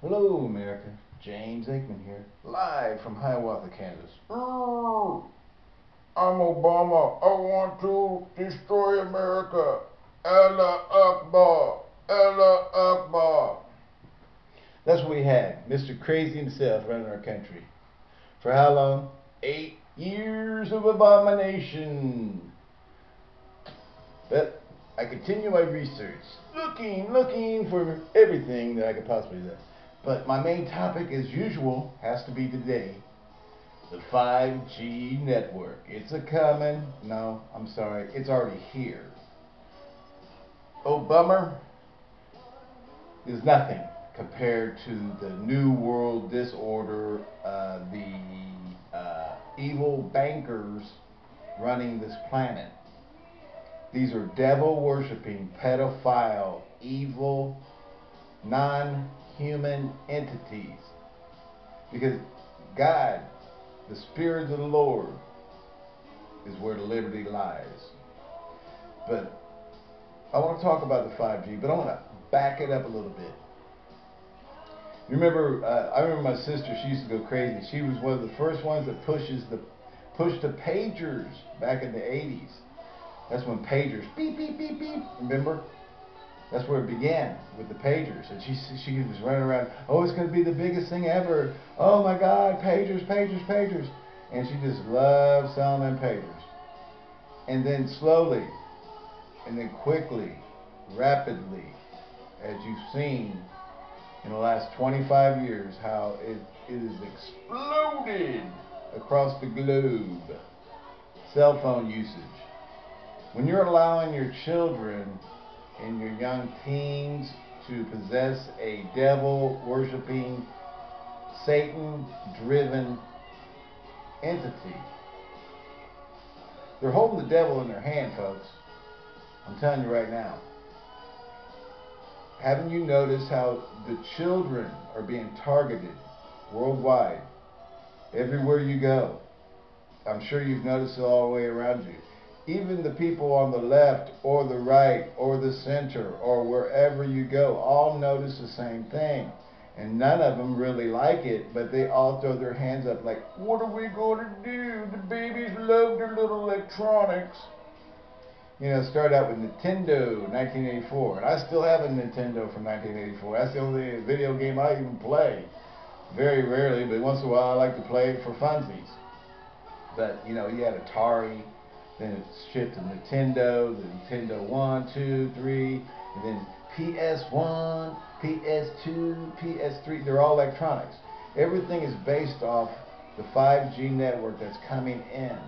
Hello, America. James Aikman here, live from Hiawatha, Kansas. Oh. I'm Obama. I want to destroy America. Allah Akbar. Allah Akbar. That's what we had. Mr. Crazy himself running our country. For how long? Eight years of abomination. But I continue my research, looking, looking for everything that I could possibly do. But my main topic, as usual, has to be today the 5G network. It's a coming. No, I'm sorry. It's already here. Oh, bummer. Is nothing compared to the New World Disorder, uh, the uh, evil bankers running this planet. These are devil worshiping, pedophile, evil, non human entities. Because God, the Spirit of the Lord, is where the liberty lies. But I want to talk about the 5G, but I want to back it up a little bit. You remember, uh, I remember my sister, she used to go crazy. She was one of the first ones that pushes the pushed the pagers back in the 80s. That's when pagers, beep, beep, beep, beep, remember? That's where it began with the pagers. And she she was running around, oh, it's going to be the biggest thing ever. Oh my God, pagers, pagers, pagers. And she just loved selling them pagers. And then slowly, and then quickly, rapidly, as you've seen in the last 25 years, how it, it has exploded across the globe. Cell phone usage. When you're allowing your children in your young teens to possess a devil worshiping, Satan driven entity. They're holding the devil in their hand, folks. I'm telling you right now. Haven't you noticed how the children are being targeted worldwide? Everywhere you go. I'm sure you've noticed it all the way around you even the people on the left or the right or the center or wherever you go all notice the same thing. And none of them really like it, but they all throw their hands up like, what are we going to do? The babies love their little electronics. You know, start out with Nintendo 1984. And I still have a Nintendo from 1984. That's the only video game I even play. Very rarely, but once in a while I like to play it for funsies. But, you know, you had Atari, then it shipped to Nintendo, the Nintendo 1, 2, 3, and then PS1, PS2, PS3. They're all electronics. Everything is based off the 5G network that's coming in.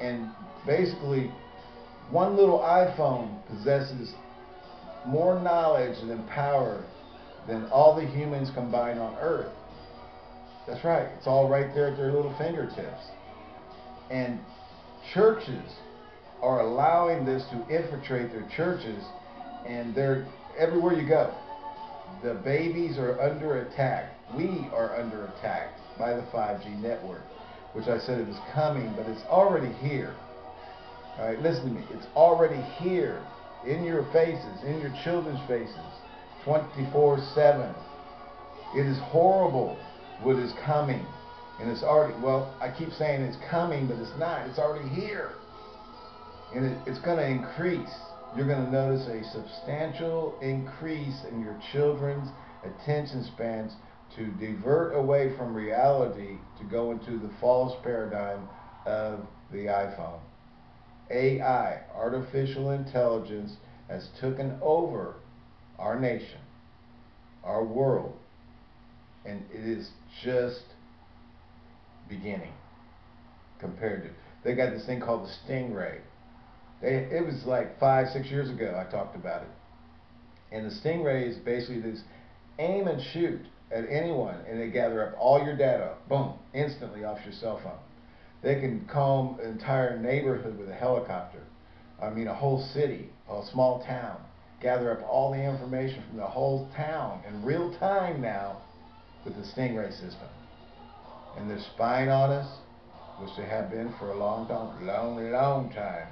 And basically, one little iPhone possesses more knowledge and power than all the humans combined on Earth. That's right. It's all right there at their little fingertips. And churches are allowing this to infiltrate their churches, and they're everywhere you go. The babies are under attack. We are under attack by the 5G network, which I said it was coming, but it's already here. All right, listen to me. It's already here, in your faces, in your children's faces, 24/7. It is horrible what is coming. And it's already, well, I keep saying it's coming, but it's not. It's already here. And it, it's going to increase. You're going to notice a substantial increase in your children's attention spans to divert away from reality to go into the false paradigm of the iPhone. AI, artificial intelligence, has taken over our nation, our world, and it is just beginning compared to. They got this thing called the Stingray. They, it was like five, six years ago I talked about it. And the Stingray is basically this aim and shoot at anyone, and they gather up all your data, boom, instantly off your cell phone. They can comb an entire neighborhood with a helicopter. I mean, a whole city, a small town. Gather up all the information from the whole town in real time now with the Stingray system and they're spying on us, which they have been for a long time, long, long time.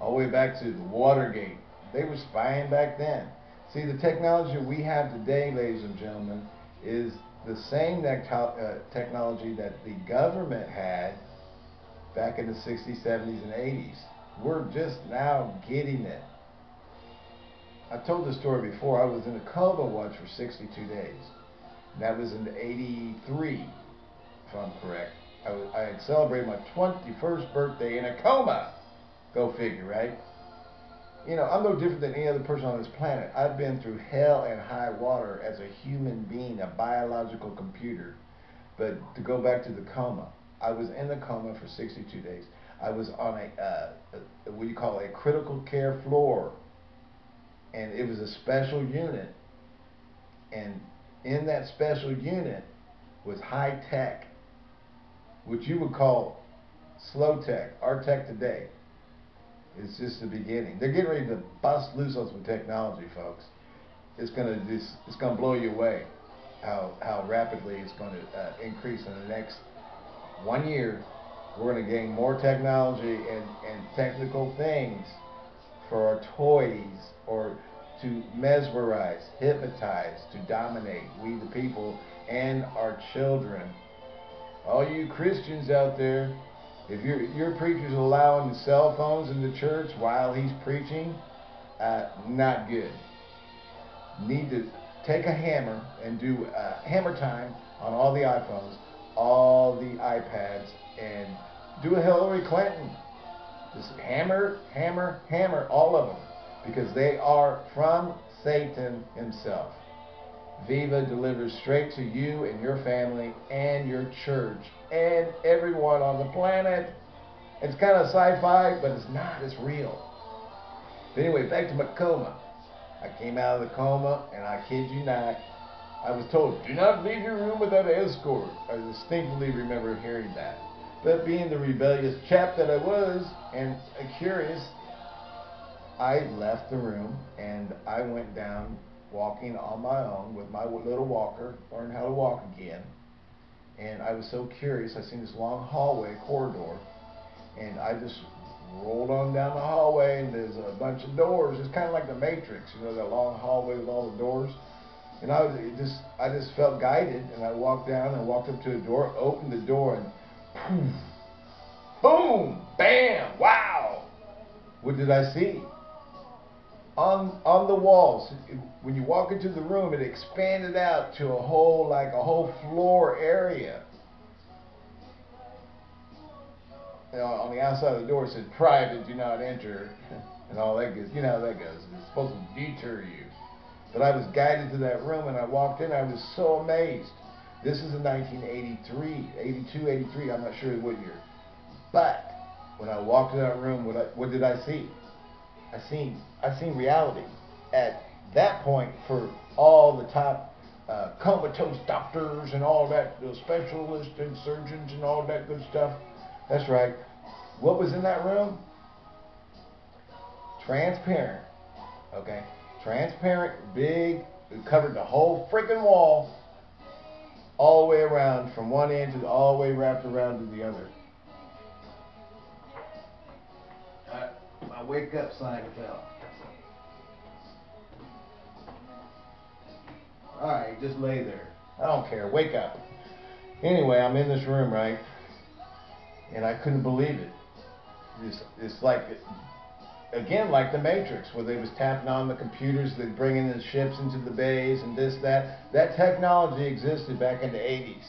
All the way back to the Watergate. They were spying back then. See, the technology we have today, ladies and gentlemen, is the same uh, technology that the government had back in the 60s, 70s, and 80s. We're just now getting it. I told this story before. I was in a coma once for 62 days. That was in 83, if I'm correct. I, was, I had celebrated my 21st birthday in a coma. Go figure, right? You know, I'm no different than any other person on this planet. I've been through hell and high water as a human being, a biological computer. But to go back to the coma, I was in the coma for 62 days. I was on a, uh, a what you call a critical care floor. And it was a special unit. And in that special unit was high tech, which you would call slow tech, our tech today. is just the beginning. They're getting ready to bust loose on some technology, folks. It's gonna just, it's gonna blow you away how how rapidly it's going to uh, increase in the next one year. We're going to gain more technology and, and technical things for our toys or to mesmerize, hypnotize, to dominate we the people and our children. All you Christians out there, if your your preacher's allowing the cell phones in the church while he's preaching, uh, not good. Need to take a hammer and do uh, hammer time on all the iPhones, all the iPads, and do a Hillary Clinton. Just hammer, hammer, hammer all of them because they are from Satan himself. Viva delivers straight to you and your family and your church and everyone on the planet. It's kind of sci-fi, but it's not. It's real. But anyway, back to my coma. I came out of the coma, and I kid you not, I was told, do not leave your room without an escort. I distinctly remember hearing that. But being the rebellious chap that I was, and curious, I left the room and I went down walking on my own with my little walker, learned how to walk again. And I was so curious. I seen this long hallway corridor, and I just rolled on down the hallway. And there's a bunch of doors. It's kind of like the Matrix, you know, that long hallway with all the doors. And I was just, I just felt guided, and I walked down and walked up to a door, opened the door, and poof, boom, bam, wow. What did I see? On on the walls. When you walk into the room, it expanded out to a whole like a whole floor area. You know, on the outside of the door it said "Private, do not enter," and all that goes. You know how that goes. It's supposed to deter you. But I was guided to that room, and I walked in. I was so amazed. This is in 1983, 82, 83. I'm not sure what year. But when I walked in that room, what I, what did I see? I seen I seen reality at that point for all the top uh, comatose doctors and all that, the specialists and surgeons and all that good stuff. That's right. What was in that room? Transparent. Okay. Transparent, big, it covered the whole freaking wall all the way around from one end to the, all the way wrapped around to the other. My wake up sign fell. Alright, just lay there. I don't care. Wake up. Anyway, I'm in this room, right? And I couldn't believe it. It's, it's like, again, like the Matrix, where they was tapping on the computers, they bringing the ships into the bays and this, that. That technology existed back in the 80s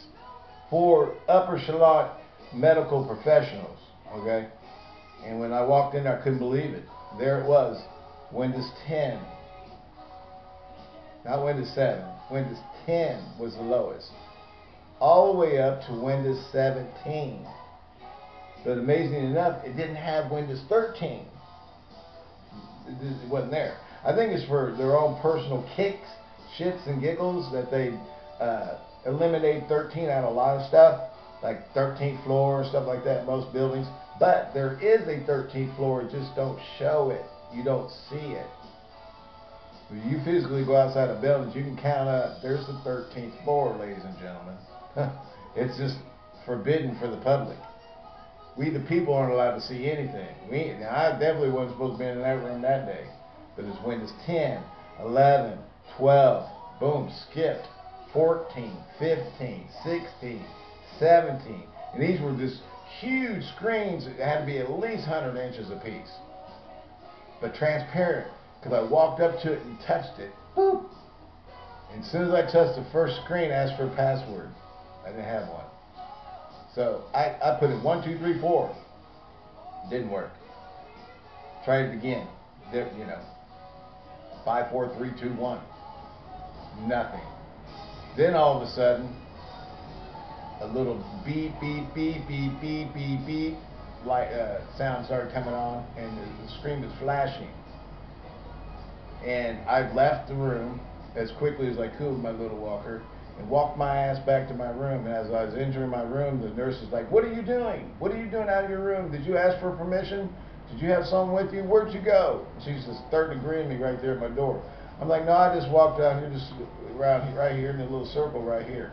for upper shallot medical professionals, okay? And when I walked in, I couldn't believe it. There it was, Windows 10. Not Windows 7. Windows 10 was the lowest. All the way up to Windows 17. But amazingly enough, it didn't have Windows 13. It wasn't there. I think it's for their own personal kicks, shits, and giggles that they uh, eliminate 13 out of a lot of stuff, like 13th floor, stuff like that, most buildings. But there is a 13th floor, just don't show it. You don't see it. When you physically go outside of buildings, you can count up. There's the 13th floor, ladies and gentlemen. it's just forbidden for the public. We, the people, aren't allowed to see anything. We, now, I definitely wasn't supposed to be in that room that day. But it's Windows 10, 11, 12, boom, skipped. 14, 15, 16, 17. And these were just huge screens that had to be at least 100 inches apiece. But transparent, because I walked up to it and touched it. Boop! And as soon as I touched the first screen, I asked for a password. I didn't have one. So I, I put in one, two, three, four. Didn't work. Tried it again. you know, five, four, three, two, one. Nothing. Then all of a sudden, a little beep, beep, beep, beep, beep, beep, beep, like uh, sound started coming on, and the, the screen was flashing. And I left the room as quickly as I could with my little walker and walked my ass back to my room. And as I was entering my room, the nurse was like, "What are you doing? What are you doing out of your room? Did you ask for permission? Did you have someone with you? Where'd you go?" She's just third degree me right there at my door. I'm like, "No, I just walked out here, just around right here in a little circle right here."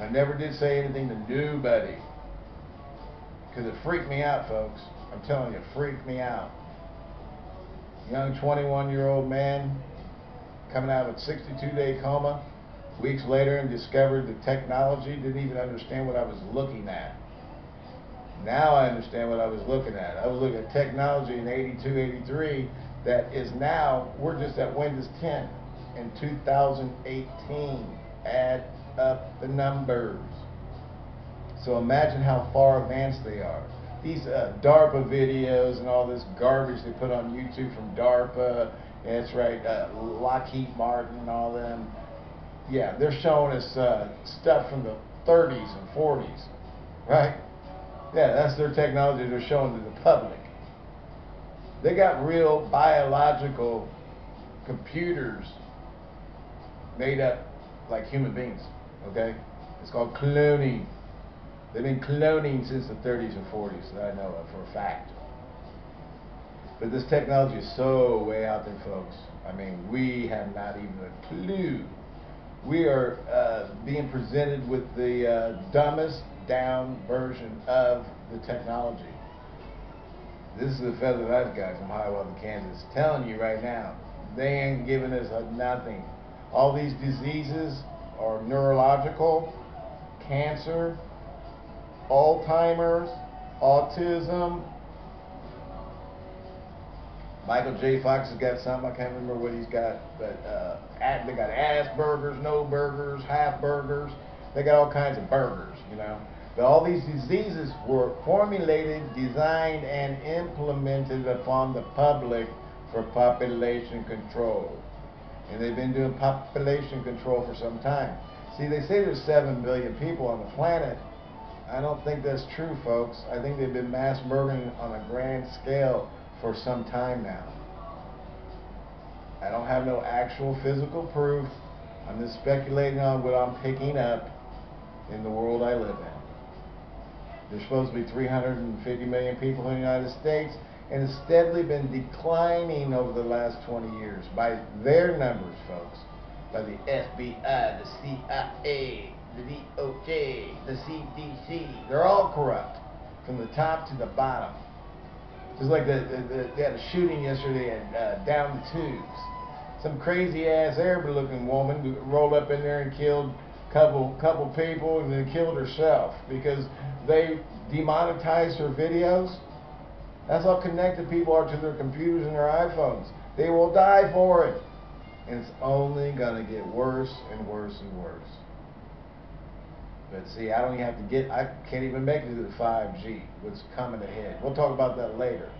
I never did say anything to nobody because it freaked me out, folks. I'm telling you, it freaked me out. Young 21 year old man coming out of a 62 day coma weeks later and discovered the technology, didn't even understand what I was looking at. Now I understand what I was looking at. I was looking at technology in 82, 83 that is now, we're just at Windows 10 in 2018. Add up the numbers. So imagine how far advanced they are. These uh, DARPA videos and all this garbage they put on YouTube from DARPA, that's right, uh, Lockheed Martin and all them. Yeah, they're showing us uh, stuff from the 30s and 40s, right? Yeah, that's their technology they're showing to the public. They got real biological computers made up like human beings, okay? It's called cloning. They've been cloning since the 30s and 40s that I know of for a fact. But this technology is so way out there, folks. I mean, we have not even a clue. We are uh, being presented with the uh, dumbest down version of the technology. This is the feather that guy from Hiawatha, Kansas, telling you right now, they ain't giving us nothing. All these diseases are neurological, cancer, Alzheimer's, autism. Michael J. Fox has got something. I can't remember what he's got, but uh, they got Asperger's, no burgers, half burgers. They got all kinds of burgers, you know. But all these diseases were formulated, designed, and implemented upon the public for population control. And they've been doing population control for some time. See, they say there's 7 billion people on the planet. I don't think that's true, folks. I think they've been mass murdering on a grand scale for some time now. I don't have no actual physical proof. I'm just speculating on what I'm picking up in the world I live in. There's supposed to be 350 million people in the United States, and it's steadily been declining over the last 20 years by their numbers, folks. By the FBI, the CIA, the DOJ, the CDC. They're all corrupt from the top to the bottom. Just like the, the, the they had a shooting yesterday at uh, down the tubes. Some crazy ass Arab looking woman rolled up in there and killed couple couple people and then killed herself because they demonetized her videos. That's how connected people are to their computers and their iPhones. They will die for it. And it's only going to get worse and worse and worse. But see, I don't even have to get, I can't even make it to the 5G, what's coming ahead. We'll talk about that later.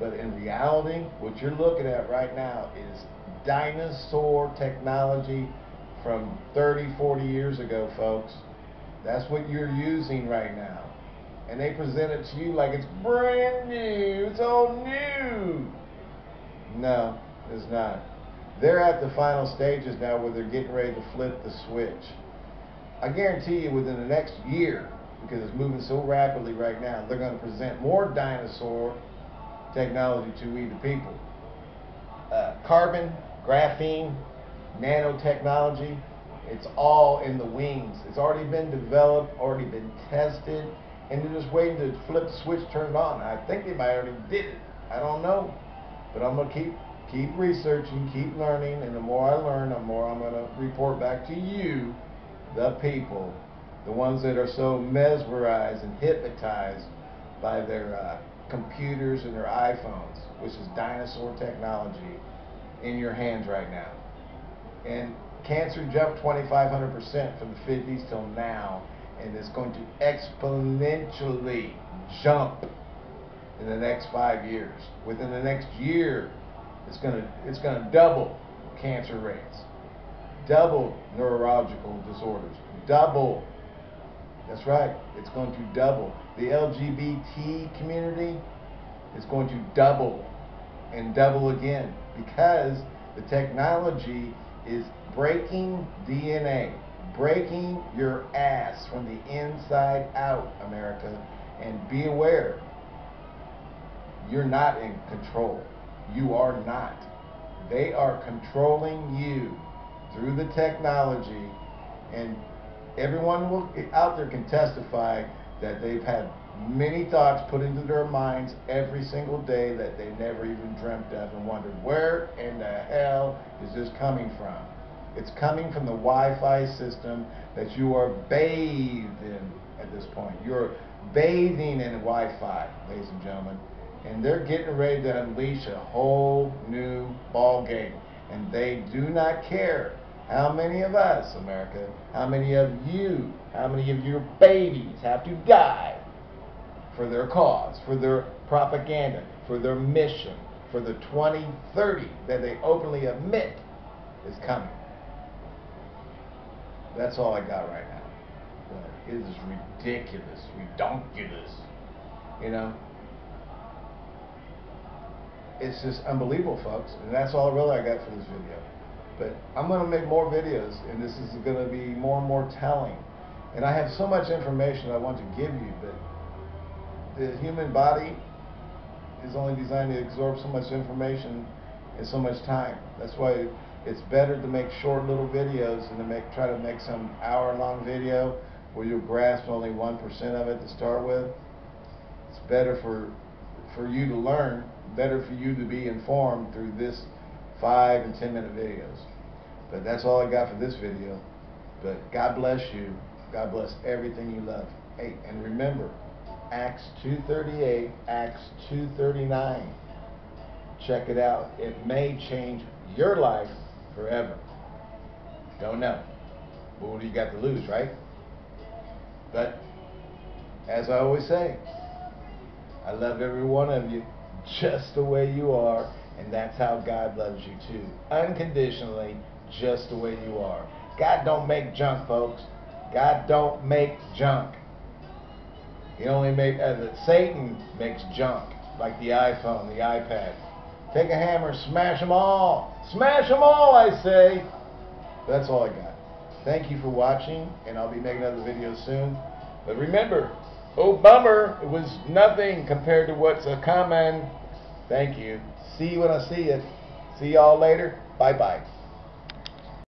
But in reality, what you're looking at right now is dinosaur technology from 30, 40 years ago, folks. That's what you're using right now. And they present it to you like it's brand new, it's all new. No, it's not. They're at the final stages now where they're getting ready to flip the switch. I guarantee you within the next year, because it's moving so rapidly right now, they're going to present more dinosaur technology to we the people. Uh, carbon, graphene, nanotechnology, it's all in the wings. It's already been developed, already been tested, and they're just waiting to flip the switch, turn it on. I think they might already did it. I don't know, but I'm gonna keep keep researching, keep learning, and the more I learn, the more I'm going to report back to you, the people, the ones that are so mesmerized and hypnotized by their uh, computers and their iPhones, which is dinosaur technology in your hands right now. And cancer jumped 2,500% from the 50s till now, and it's going to exponentially jump in the next five years. Within the next year, it's going to it's going to double cancer rates, double neurological disorders, double. That's right, it's going to double. The LGBT community is going to double and double again because the technology is breaking DNA, breaking your ass from the inside out, America. And be aware, you're not in control. You are not. They are controlling you through the technology, and everyone will, out there can testify that they've had many thoughts put into their minds every single day that they never even dreamt of and wondered where in the hell is this coming from? It's coming from the Wi-Fi system that you are bathed in at this point. You're bathing in Wi-Fi, ladies and gentlemen. And they're getting ready to unleash a whole new ball game. And they do not care how many of us, America, how many of you, how many of your babies have to die for their cause, for their propaganda, for their mission, for the 2030 that they openly admit is coming. That's all I got right now. But it is ridiculous, redonkulous. You know? It's just unbelievable, folks. And that's all really I got for this video. But I'm going to make more videos, and this is going to be more and more telling. And I have so much information I want to give you, but the human body is only designed to absorb so much information in so much time. That's why it's better to make short little videos than to make try to make some hour-long video where you'll grasp only 1% of it to start with. It's better for for you to learn, better for you to be informed through this 5 and 10 minute videos. But that's all I got for this video. But God bless you. God bless everything you love. Hey, and remember, Acts 2.38, Acts 2.39. Check it out. It may change your life forever. Don't know. What do you got to lose, right? But, as I always say, I love every one of you just the way you are, and that's how God loves you too. Unconditionally, just the way you are. God don't make junk, folks. God don't make junk. He only made, uh, Satan makes junk, like the iPhone, the iPad. Take a hammer, smash them all. Smash them all, I say. That's all I got. Thank you for watching, and I'll be making another video soon. But remember, oh bummer, it was nothing compared to what's a common. Thank you. See you when I see you. See y'all later. Bye-bye.